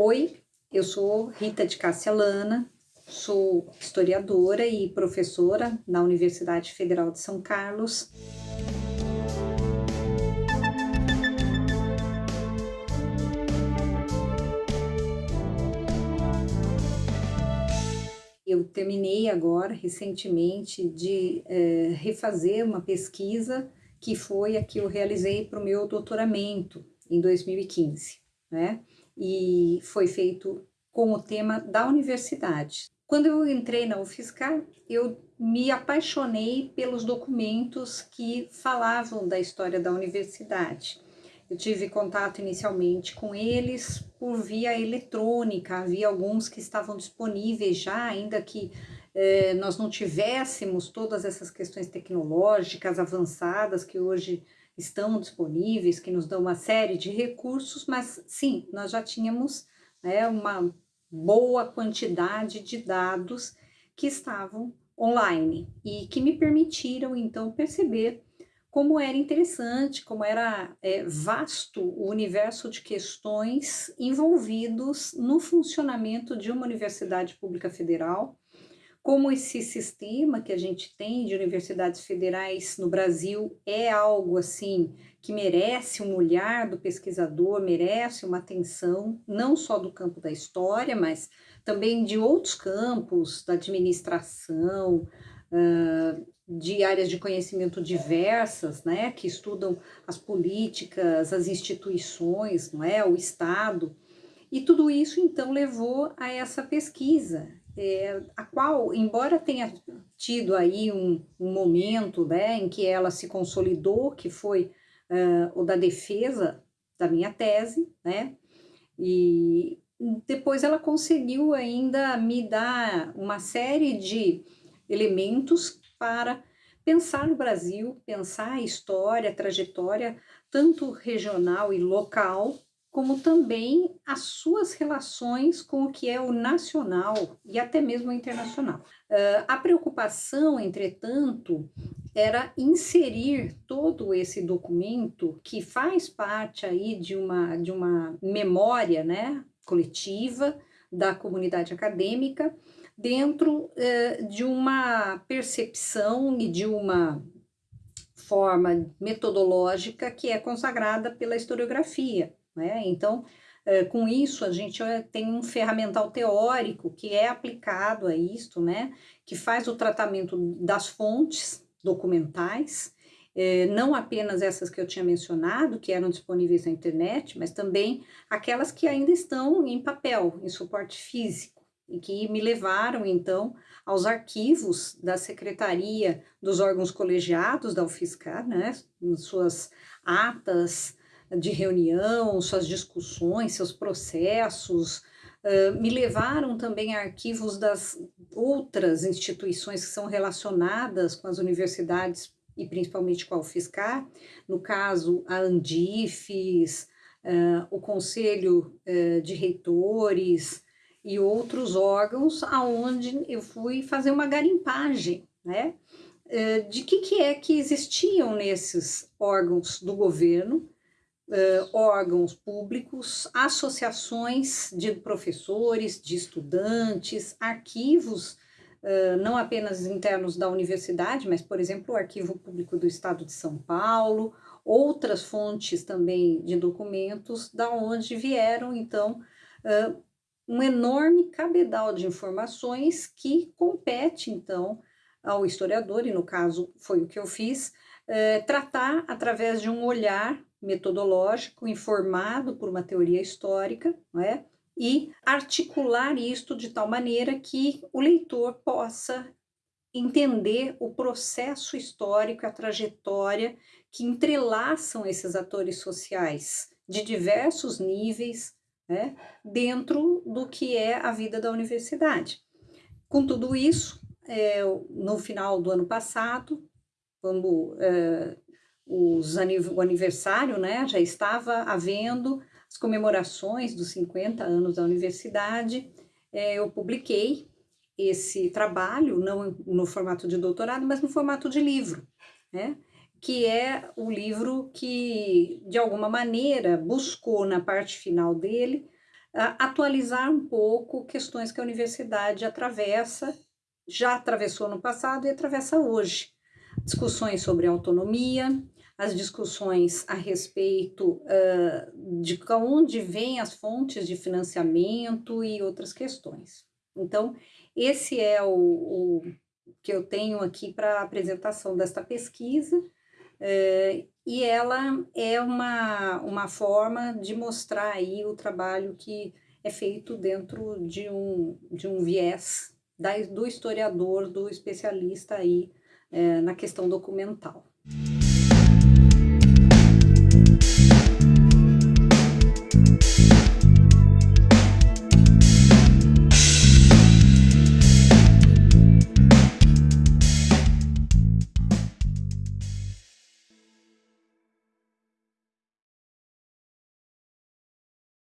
Oi, eu sou Rita de Cássia Lana, sou historiadora e professora na Universidade Federal de São Carlos. Eu terminei agora, recentemente, de é, refazer uma pesquisa que foi a que eu realizei para o meu doutoramento em 2015, né? E foi feito com o tema da universidade. Quando eu entrei na UFSCar, eu me apaixonei pelos documentos que falavam da história da universidade. Eu tive contato inicialmente com eles por via eletrônica, havia alguns que estavam disponíveis já, ainda que eh, nós não tivéssemos todas essas questões tecnológicas avançadas que hoje estão disponíveis, que nos dão uma série de recursos, mas sim, nós já tínhamos né, uma boa quantidade de dados que estavam online e que me permitiram então perceber como era interessante, como era é, vasto o universo de questões envolvidos no funcionamento de uma universidade pública federal, como esse sistema que a gente tem de universidades federais no Brasil é algo assim que merece um olhar do pesquisador, merece uma atenção, não só do campo da história, mas também de outros campos, da administração, de áreas de conhecimento diversas, né, que estudam as políticas, as instituições, não é, o Estado, e tudo isso então levou a essa pesquisa, é, a qual, embora tenha tido aí um, um, momento né, em que ela se consolidou, que foi uh, o da defesa da minha tese, né, e depois ela conseguiu ainda me dar uma série de elementos para pensar no Brasil, pensar a história, a trajetória, tanto regional e local, como também as suas relações com o que é o nacional e até mesmo o internacional. Uh, a preocupação, entretanto, era inserir todo esse documento que faz parte aí de uma, de uma memória né, coletiva da comunidade acadêmica dentro uh, de uma percepção e de uma forma metodológica que é consagrada pela historiografia. Né? Então, é, com isso, a gente tem um ferramental teórico que é aplicado a isto, né? que faz o tratamento das fontes documentais, é, não apenas essas que eu tinha mencionado, que eram disponíveis na internet, mas também aquelas que ainda estão em papel, em suporte físico, e que me levaram, então, aos arquivos da Secretaria dos órgãos colegiados da UFSCar, né, suas atas, de reunião, suas discussões, seus processos, uh, me levaram também a arquivos das outras instituições que são relacionadas com as universidades e principalmente com a UFSCar, no caso a Andifes, uh, o Conselho uh, de Reitores e outros órgãos aonde eu fui fazer uma garimpagem, né? de que, que é que existiam nesses órgãos do governo, uh, órgãos públicos, associações de professores, de estudantes, arquivos, uh, não apenas internos da universidade, mas, por exemplo, o Arquivo Público do Estado de São Paulo, outras fontes também de documentos, da onde vieram, então, uh, um enorme cabedal de informações que compete, então, ao historiador, e no caso foi o que eu fiz, tratar através de um olhar metodológico informado por uma teoria histórica, não é? e articular isto de tal maneira que o leitor possa entender o processo histórico, a trajetória que entrelaçam esses atores sociais de diversos níveis né, dentro do que é a vida da universidade. Com tudo isso, é, no final do ano passado, vamos é, os, o aniversário, né, já estava havendo as comemorações dos 50 anos da universidade, é, eu publiquei esse trabalho, não no formato de doutorado, mas no formato de livro, né, que é o livro que, de alguma maneira, buscou na parte final dele atualizar um pouco questões que a universidade atravessa, já atravessou no passado e atravessa hoje. Discussões sobre autonomia, as discussões a respeito uh, de onde vêm as fontes de financiamento e outras questões. Então, esse é o, o que eu tenho aqui para a apresentação desta pesquisa, é, e ela é uma, uma forma de mostrar aí o trabalho que é feito dentro de um, de um viés da, do historiador, do especialista aí é, na questão documental.